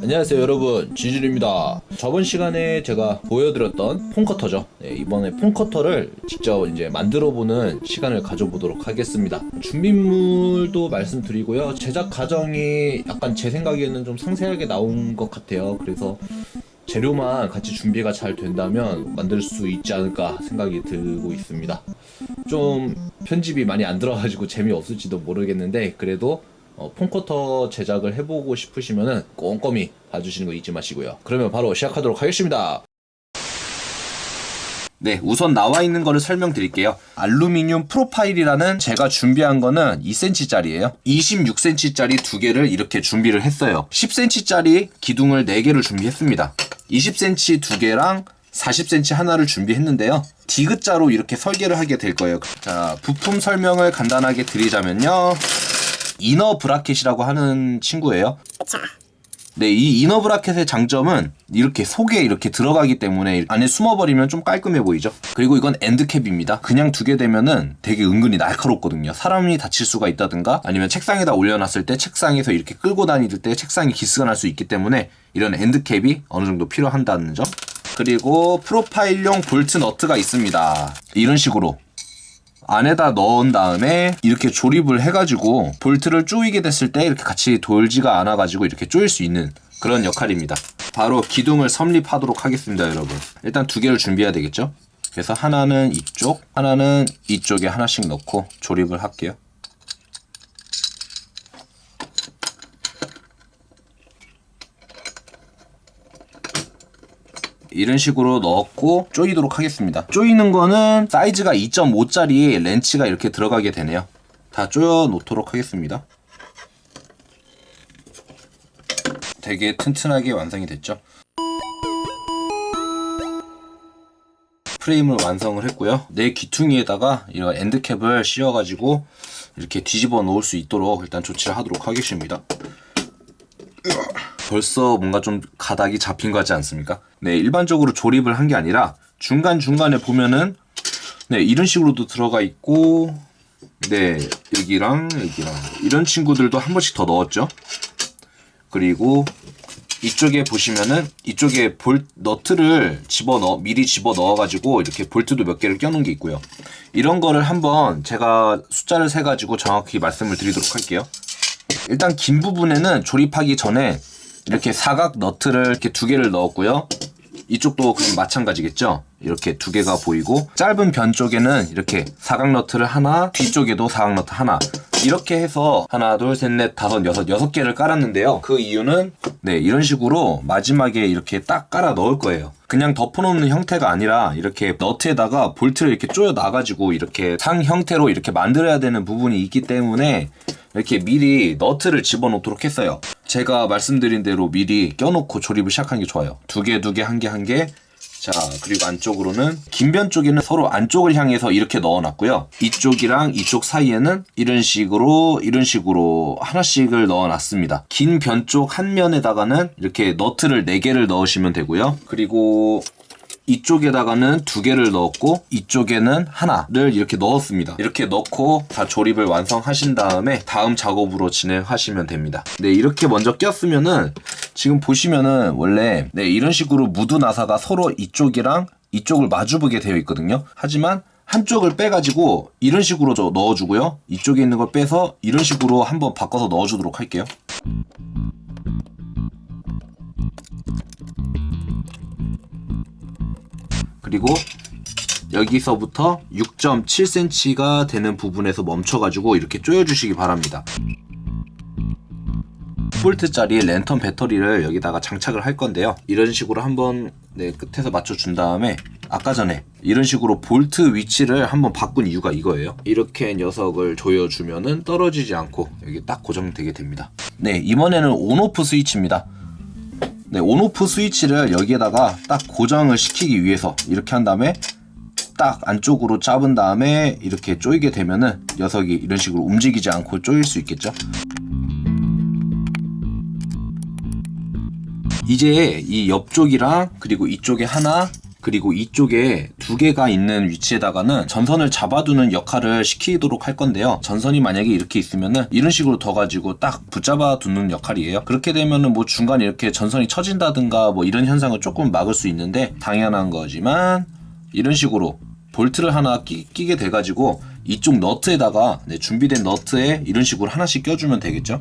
안녕하세요 여러분. 지질입니다. 저번 시간에 제가 보여드렸던 폰커터죠. 네, 이번에 폰커터를 직접 이제 만들어보는 시간을 가져보도록 하겠습니다. 준비물도 말씀드리고요. 제작 과정이 약간 제 생각에는 좀 상세하게 나온 것 같아요. 그래서 재료만 같이 준비가 잘 된다면 만들 수 있지 않을까 생각이 들고 있습니다. 좀 편집이 많이 안 들어가지고 재미없을지도 모르겠는데 그래도 어, 폰커터 제작을 해보고 싶으시면은 꼼꼼히 봐주시는 거 잊지 마시고요. 그러면 바로 시작하도록 하겠습니다. 네, 우선 나와 있는 거를 설명드릴게요. 알루미늄 프로파일이라는 제가 준비한 거는 2cm짜리예요. 26cm짜리 두 개를 이렇게 준비를 했어요. 10cm짜리 기둥을 4개를 준비했습니다. 20cm 두 개랑 40cm 하나를 준비했는데요. 디귿자로 이렇게 설계를 하게 될 거예요. 자, 부품 설명을 간단하게 드리자면요. inner bracket이라고 하는 친구예요. 네, 이 inner bracket의 장점은 이렇게 속에 이렇게 들어가기 때문에 안에 숨어버리면 좀 깔끔해 보이죠? 그리고 이건 end cap입니다. 그냥 두게 되면은 되게 은근히 날카롭거든요. 사람이 다칠 수가 있다든가 아니면 책상에다 올려놨을 때 책상에서 이렇게 끌고 다닐 때 책상이 기스가 날 수 있기 때문에 이런 end cap이 어느 정도 필요한다는 점. 그리고 프로파일용 볼트 너트가 있습니다. 이런 식으로 안에다 넣은 다음에 이렇게 조립을 해가지고 볼트를 조이게 됐을 때 이렇게 같이 돌지가 않아가지고 이렇게 조일 수 있는 그런 역할입니다. 바로 기둥을 섭립하도록 하겠습니다, 여러분. 일단 두 개를 준비해야 되겠죠? 그래서 하나는 이쪽, 하나는 이쪽에 하나씩 넣고 조립을 할게요. 이런 식으로 넣었고 조이도록 하겠습니다. 조이는 거는 사이즈가 2.5짜리 렌치가 이렇게 들어가게 되네요. 다 조여 놓도록 하겠습니다. 되게 튼튼하게 완성이 됐죠. 프레임을 완성을 했고요. 내 귀퉁이에다가 이런 엔드캡을 씌워가지고 이렇게 뒤집어 놓을 수 있도록 일단 조치를 하도록 하겠습니다. 벌써 뭔가 좀 가닥이 잡힌 것 같지 않습니까? 네, 일반적으로 조립을 한 게 아니라 중간중간에 보면은 네, 이런 식으로도 들어가 있고 네, 여기랑 여기랑 이런 친구들도 한 번씩 더 넣었죠. 그리고 이쪽에 보시면은 이쪽에 볼 너트를 집어 넣어 미리 집어 넣어 가지고 이렇게 볼트도 몇 개를 껴놓은 게 있고요. 이런 거를 한번 제가 숫자를 세 가지고 정확히 말씀을 드리도록 할게요. 일단 긴 부분에는 조립하기 전에 이렇게 사각 너트를 이렇게 두 개를 넣었고요. 이쪽도 마찬가지겠죠? 이렇게 두 개가 보이고 짧은 변 쪽에는 이렇게 사각 너트를 하나 뒤쪽에도 사각 너트 하나 이렇게 해서 하나 둘 셋 넷 다섯 여섯 여섯 개를 깔았는데요 그 이유는 네 이런 식으로 마지막에 이렇게 딱 깔아 넣을 거예요 그냥 덮어놓는 형태가 아니라 이렇게 너트에다가 볼트를 이렇게 조여 놔가지고 이렇게 상 형태로 이렇게 만들어야 되는 부분이 있기 때문에 이렇게 미리 너트를 집어넣도록 했어요. 제가 말씀드린 대로 미리 껴놓고 조립을 시작하는 게 좋아요. 두 개, 두 개, 한 개, 한 개. 자, 그리고 안쪽으로는 긴변 쪽에는 서로 안쪽을 향해서 이렇게 넣어놨고요. 이쪽이랑 이쪽 사이에는 이런 식으로 이런 식으로 하나씩을 넣어놨습니다. 긴 변 쪽 한 면에다가는 이렇게 너트를 4개를 넣으시면 되고요. 그리고 이쪽에다가는 두 개를 넣었고 이쪽에는 하나를 이렇게 넣었습니다. 이렇게 넣고 다 조립을 완성하신 다음에 다음 작업으로 진행하시면 됩니다. 네 이렇게 먼저 꼈으면은 지금 보시면은 원래 네 이런 식으로 무드 나사가 서로 이쪽이랑 이쪽을 마주보게 되어 있거든요. 하지만 한쪽을 빼가지고 이런 식으로 저 넣어주고요. 이쪽에 있는 걸 빼서 이런 식으로 한번 바꿔서 넣어주도록 할게요. 그리고 여기서부터 6.7cm가 되는 부분에서 멈춰가지고 이렇게 조여주시기 바랍니다. 볼트짜리 랜턴 배터리를 여기다가 장착을 할 건데요. 이런 식으로 한번 네, 끝에서 맞춰준 다음에 아까 전에 이런 식으로 볼트 위치를 한번 바꾼 이유가 이거예요. 이렇게 녀석을 조여주면은 떨어지지 않고 여기 딱 고정되게 됩니다. 네, 이번에는 on/off 스위치입니다. 네, on/off 스위치를 여기에다가 딱 고정을 시키기 위해서 이렇게 한 다음에 딱 안쪽으로 잡은 다음에 이렇게 조이게 되면은 녀석이 이런 식으로 움직이지 않고 조일 수 있겠죠. 이제 이 옆쪽이랑 그리고 이쪽에 하나 그리고 이쪽에 두 개가 있는 위치에다가는 전선을 잡아두는 역할을 시키도록 할 건데요. 전선이 만약에 이렇게 있으면은 이런 식으로 더 가지고 딱 붙잡아 두는 역할이에요. 그렇게 되면은 뭐 중간에 이렇게 전선이 처진다든가 뭐 이런 현상을 조금 막을 수 있는데 당연한 거지만 이런 식으로 볼트를 하나 끼, 게 돼가지고 이쪽 너트에다가 네, 준비된 너트에 이런 식으로 하나씩 껴주면 되겠죠.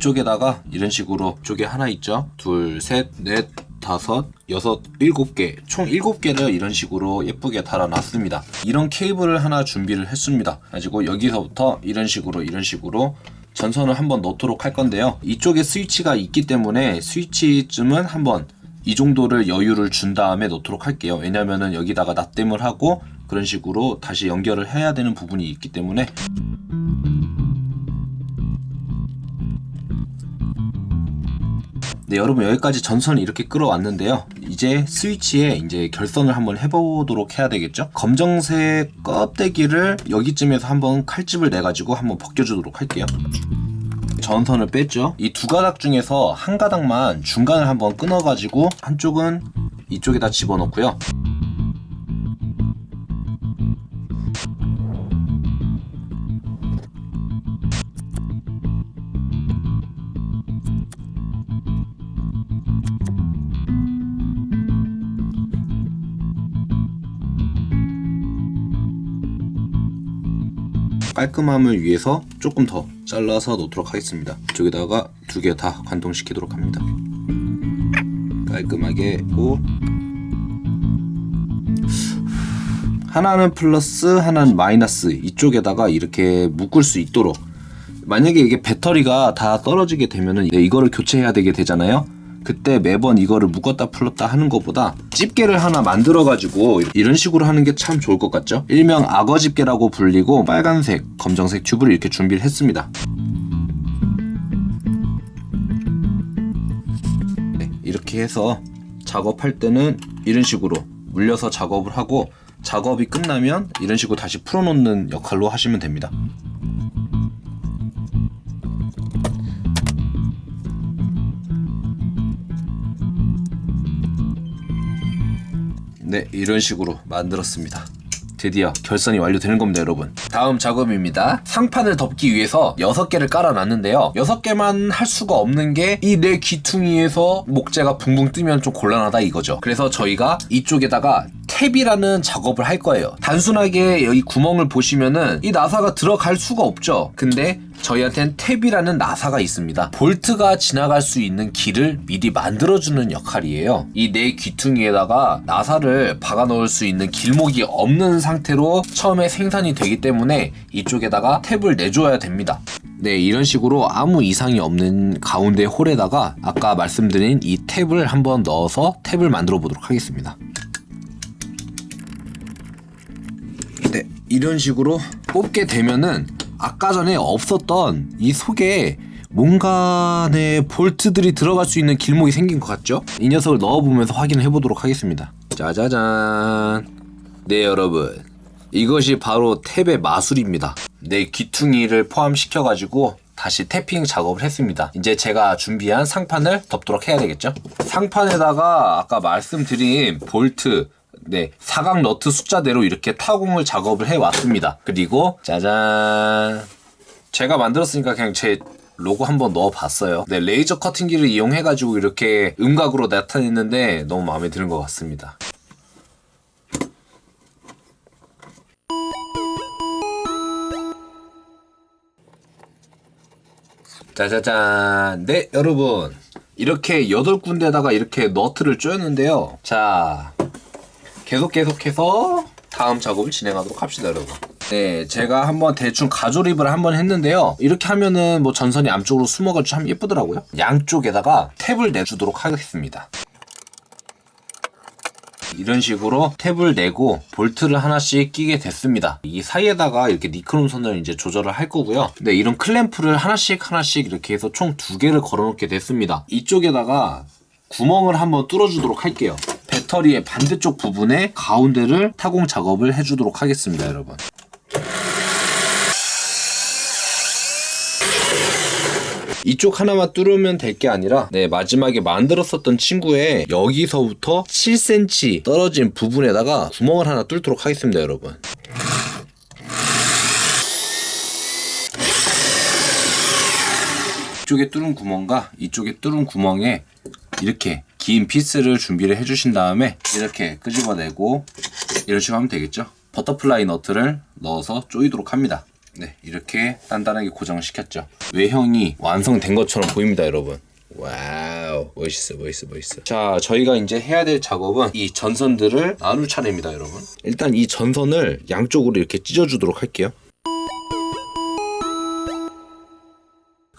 이쪽에다가 이런 식으로 쪽에 하나 있죠. 둘, 셋, 넷, 다섯, 여섯, 일곱 개, 총 일곱 개를 이런 식으로 예쁘게 달아놨습니다. 이런 케이블을 하나 준비를 했습니다. 가지고 여기서부터 이런 식으로 이런 식으로 전선을 한번 넣도록 할 건데요. 이쪽에 스위치가 있기 때문에 스위치쯤은 한번 이 정도를 여유를 준 다음에 놓도록 할게요. 왜냐면은 여기다가 납땜을 하고 그런 식으로 다시 연결을 해야 되는 부분이 있기 때문에 네, 여러분 여기까지 전선을 이렇게 끌어왔는데요. 이제 스위치에 이제 결선을 한번 해보도록 해야 되겠죠. 검정색 껍데기를 여기쯤에서 한번 칼집을 내가지고 한번 벗겨주도록 할게요. 전선을 뺐죠. 이 두 가닥 중에서 한 가닥만 중간을 한번 끊어가지고 한쪽은 이쪽에다 집어넣고요. 깔끔함을 위해서 조금 더 잘라서 놓도록 하겠습니다. 이쪽에다가 두 개 다 관통시키도록 합니다. 깔끔하게 고 하나는 플러스 하나는 마이너스 이쪽에다가 이렇게 묶을 수 있도록 만약에 이게 배터리가 다 떨어지게 되면은 이거를 교체해야 되게 되잖아요. 그때 매번 이거를 묶었다 풀었다 하는 것보다 집게를 하나 만들어 가지고 이런 식으로 하는 게 참 좋을 것 같죠? 일명 악어 집게라고 불리고 빨간색, 검정색 튜브를 이렇게 준비를 했습니다. 네, 이렇게 해서 작업할 때는 이런 식으로 물려서 작업을 하고 작업이 끝나면 이런 식으로 다시 풀어놓는 역할로 하시면 됩니다. 네, 이런 식으로 만들었습니다. 드디어 결선이 완료되는 겁니다, 여러분. 다음 작업입니다. 상판을 덮기 위해서 6개를 깔아놨는데요. 6개만 할 수가 없는 게 이 내 귀퉁이에서 목재가 붕붕 뜨면 좀 곤란하다 이거죠. 그래서 저희가 이쪽에다가 탭이라는 작업을 할 거예요. 단순하게 여기 구멍을 보시면은 이 나사가 들어갈 수가 없죠. 근데 저희한테는 탭이라는 나사가 있습니다. 볼트가 지나갈 수 있는 길을 미리 만들어주는 역할이에요. 이내 귀퉁이에다가 나사를 박아 넣을 수 있는 길목이 없는 상태로 처음에 생산이 되기 때문에 이쪽에다가 탭을 내줘야 됩니다. 네, 이런 식으로 아무 이상이 없는 가운데 홀에다가 아까 말씀드린 이 탭을 한번 넣어서 탭을 만들어 보도록 하겠습니다. 네, 이런 식으로 뽑게 되면은 아까 전에 없었던 이 속에 뭔가 내 볼트들이 들어갈 수 있는 길목이 생긴 것 같죠? 이 녀석을 넣어보면서 확인을 해보도록 하겠습니다. 짜자잔. 네, 여러분. 이것이 바로 탭의 마술입니다. 내 귀퉁이를 포함시켜 가지고 다시 태핑 작업을 했습니다. 이제 제가 준비한 상판을 덮도록 해야 되겠죠? 상판에다가 아까 말씀드린 볼트, 네, 사각 너트 숫자대로 이렇게 타공을 작업을 해 왔습니다. 그리고 짜잔. 제가 만들었으니까 그냥 제 로고 한번 넣어 봤어요. 네, 레이저 커팅기를 이용해 가지고 이렇게 음각으로 나타냈는데 너무 마음에 드는 것 같습니다. 짜자잔. 네, 여러분. 이렇게 여덟 군데다가 이렇게 너트를 쪼였는데요. 자, 계속 계속해서 다음 작업을 진행하도록 합시다, 여러분. 네, 제가 한번 대충 가조립을 한번 했는데요. 이렇게 하면은 뭐 전선이 안쪽으로 숨어가지고 참 예쁘더라고요. 양쪽에다가 탭을 내주도록 하겠습니다. 이런 식으로 탭을 내고 볼트를 하나씩 끼게 됐습니다. 이 사이에다가 이렇게 니크롬 선을 이제 조절을 할 거고요. 네, 이런 클램프를 하나씩 하나씩 이렇게 해서 총 두 개를 걸어 놓게 됐습니다. 이쪽에다가 구멍을 한번 뚫어 주도록 할게요. 배터리의 반대쪽 부분에 가운데를 타공 작업을 해주도록 하겠습니다, 여러분. 이쪽 하나만 뚫으면 될 게 아니라 네 마지막에 만들었었던 친구의 여기서부터 7cm 떨어진 부분에다가 구멍을 하나 뚫도록 하겠습니다 여러분 이쪽에 뚫은 구멍과 이쪽에 뚫은 구멍에 이렇게 긴 피스를 준비를 해주신 다음에 이렇게 끄집어내고 이런 식으로 하면 되겠죠? butterfly 너트를 넣어서 조이도록 합니다. 네 이렇게 단단하게 고정을 시켰죠. 외형이 완성된 것처럼 보입니다 여러분. wow 멋있어 멋있어 멋있어. 자 저희가 이제 해야 될 작업은 이 전선들을 나눌 차례입니다 여러분. 일단 이 전선을 양쪽으로 이렇게 찢어주도록 할게요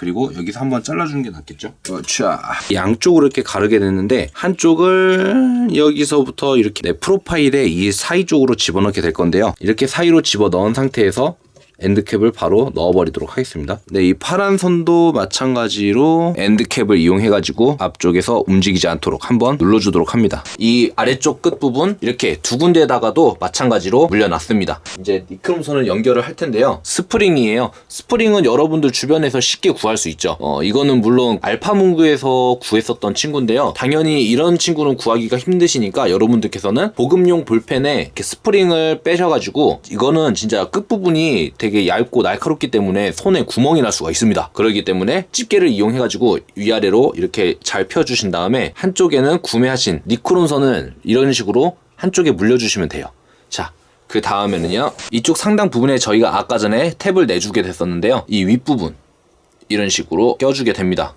그리고 여기서 한번 잘라주는 게 낫겠죠? 자 양쪽으로 이렇게 가르게 됐는데 한쪽을 여기서부터 이렇게 내 프로파일에 이 사이 쪽으로 집어넣게 될 건데요. 이렇게 사이로 집어 넣은 상태에서 end cap을 바로 넣어버리도록 하겠습니다. 네, 이 파란 선도 마찬가지로 end cap을 이용해가지고 앞쪽에서 움직이지 않도록 한번 눌러주도록 합니다. 이 아래쪽 끝부분 이렇게 두 군데다가도 마찬가지로 물려놨습니다. 이제 니크롬선을 연결을 할 텐데요. 스프링이에요. 스프링은 여러분들 주변에서 쉽게 구할 수 있죠. 어, 이거는 물론 알파문구에서 구했었던 친구인데요. 당연히 이런 친구는 구하기가 힘드시니까 여러분들께서는 보급용 볼펜에 이렇게 스프링을 빼셔가지고 이거는 진짜 끝부분이 되게 얇고 날카롭기 때문에 손에 구멍이 날 수가 있습니다. 그렇기 때문에 집게를 이용해가지고 위아래로 이렇게 잘 펴주신 다음에 한쪽에는 구매하신 니크롬선을 이런 식으로 한쪽에 물려주시면 돼요. 자, 그 다음에는요. 이쪽 상단 부분에 저희가 아까 전에 탭을 내주게 됐었는데요. 이 윗부분 이런 식으로 껴주게 됩니다.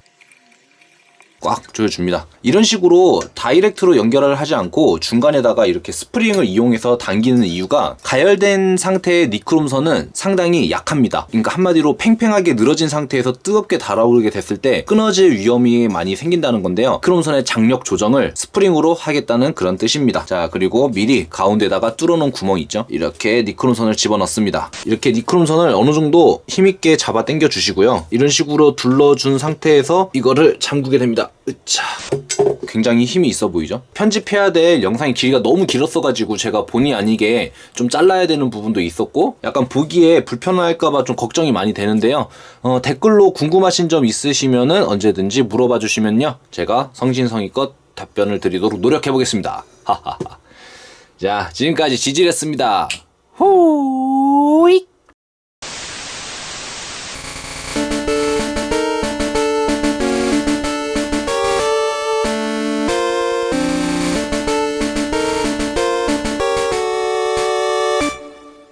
꽉 조여줍니다. 이런 식으로 다이렉트로 연결을 하지 않고 중간에다가 이렇게 스프링을 이용해서 당기는 이유가 가열된 상태의 니크롬선은 상당히 약합니다. 그러니까 한마디로 팽팽하게 늘어진 상태에서 뜨겁게 달아오르게 됐을 때 끊어질 위험이 많이 생긴다는 건데요. 니크롬선의 장력 조정을 스프링으로 하겠다는 그런 뜻입니다. 자 그리고 미리 가운데다가 뚫어놓은 구멍 있죠. 이렇게 니크롬선을 집어넣습니다. 이렇게 니크롬선을 어느 정도 힘있게 잡아 당겨 주시고요. 이런 식으로 둘러준 상태에서 이거를 잠그게 됩니다. 으차. 굉장히 힘이 있어 보이죠? 편집해야 될 영상의 길이가 너무 길었어가지고 제가 본의 아니게 좀 잘라야 되는 부분도 있었고 약간 보기에 불편할까봐 좀 걱정이 많이 되는데요. 어, 댓글로 궁금하신 점 있으시면은 언제든지 물어봐 주시면요. 제가 성신성의껏 답변을 드리도록 노력해 보겠습니다. 하하하. 자, 지금까지 지질했습니다. 호잇!